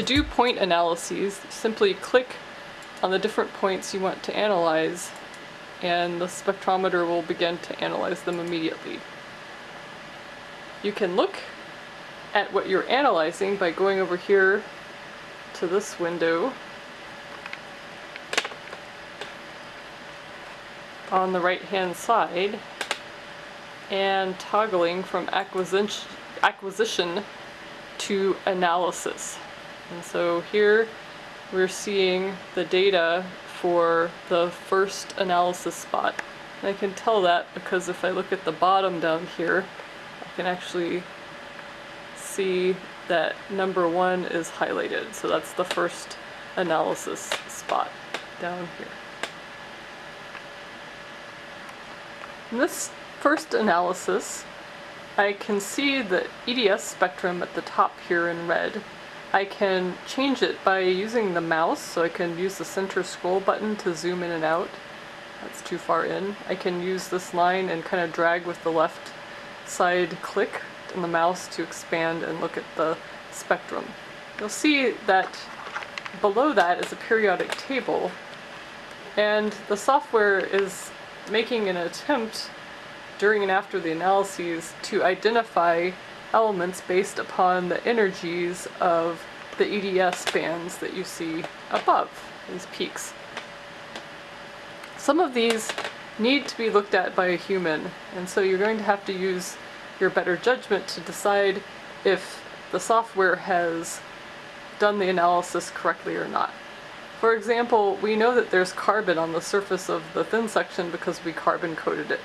To do point analyses, simply click on the different points you want to analyze and the spectrometer will begin to analyze them immediately. You can look at what you're analyzing by going over here to this window on the right hand side and toggling from acquisition, acquisition to analysis. And so here we're seeing the data for the first analysis spot. And I can tell that because if I look at the bottom down here, I can actually see that number one is highlighted. So that's the first analysis spot down here. In this first analysis, I can see the EDS spectrum at the top here in red. I can change it by using the mouse, so I can use the center scroll button to zoom in and out. That's too far in. I can use this line and kind of drag with the left side click on the mouse to expand and look at the spectrum. You'll see that below that is a periodic table and the software is making an attempt during and after the analyses to identify elements based upon the energies of the EDS bands that you see above, these peaks. Some of these need to be looked at by a human, and so you're going to have to use your better judgment to decide if the software has done the analysis correctly or not. For example, we know that there's carbon on the surface of the thin section because we carbon coated it.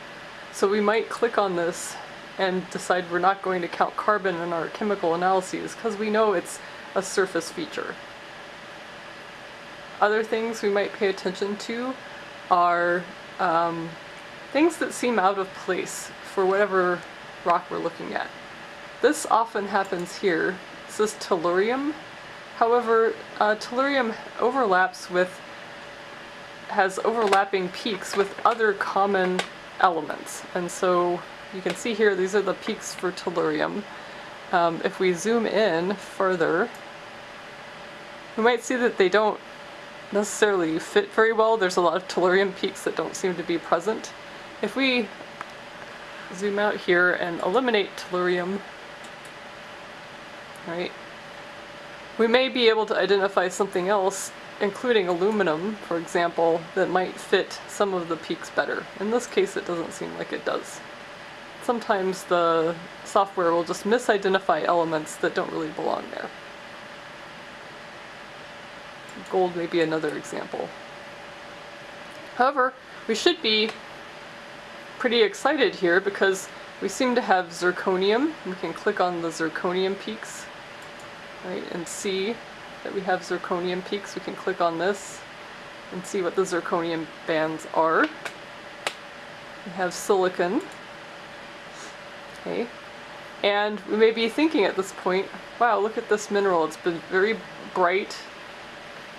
So we might click on this and decide we're not going to count carbon in our chemical analyses because we know it's a surface feature. Other things we might pay attention to are um, things that seem out of place for whatever rock we're looking at. This often happens here. This is tellurium. However, uh, tellurium overlaps with, has overlapping peaks with other common elements. And so you can see here, these are the peaks for tellurium. Um, if we zoom in further, we might see that they don't necessarily fit very well. There's a lot of tellurium peaks that don't seem to be present. If we zoom out here and eliminate tellurium, right, we may be able to identify something else including aluminum, for example, that might fit some of the peaks better. In this case it doesn't seem like it does. Sometimes the software will just misidentify elements that don't really belong there. Gold may be another example. However, we should be pretty excited here because we seem to have zirconium. We can click on the zirconium peaks right, and see that we have zirconium peaks. We can click on this and see what the zirconium bands are. We have silicon. Okay. And we may be thinking at this point, wow, look at this mineral. It's been very bright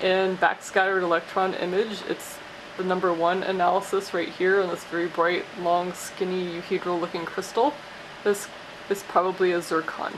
in backscattered electron image. It's the number one analysis right here on this very bright, long, skinny, euhedral looking crystal. This is probably a zircon.